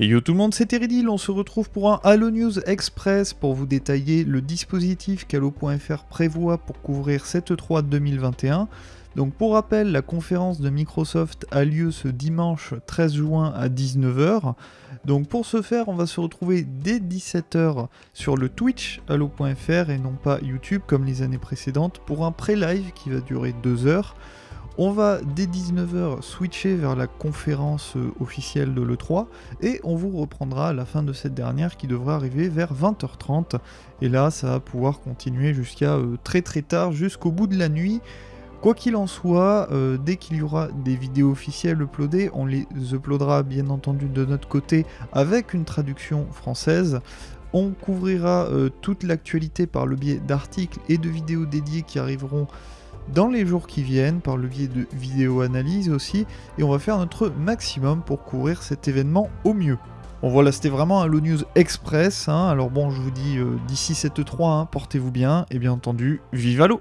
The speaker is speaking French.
Et yo tout le monde, c'est Teridil, on se retrouve pour un Halo News Express pour vous détailler le dispositif qu'Halo.fr prévoit pour couvrir cette E3 2021. Donc pour rappel, la conférence de Microsoft a lieu ce dimanche 13 juin à 19h. Donc pour ce faire, on va se retrouver dès 17h sur le Twitch Halo.fr et non pas YouTube comme les années précédentes pour un pré-live qui va durer 2 heures. On va dès 19h switcher vers la conférence euh, officielle de l'E3 et on vous reprendra à la fin de cette dernière qui devrait arriver vers 20h30. Et là, ça va pouvoir continuer jusqu'à euh, très très tard, jusqu'au bout de la nuit. Quoi qu'il en soit, euh, dès qu'il y aura des vidéos officielles uploadées, on les uploadera bien entendu de notre côté avec une traduction française. On couvrira toute l'actualité par le biais d'articles et de vidéos dédiées qui arriveront dans les jours qui viennent par le biais de vidéo analyse aussi et on va faire notre maximum pour couvrir cet événement au mieux. Bon voilà, c'était vraiment un Low News Express, hein. alors bon je vous dis euh, d'ici cette 3, hein, portez-vous bien et bien entendu, vive à l'eau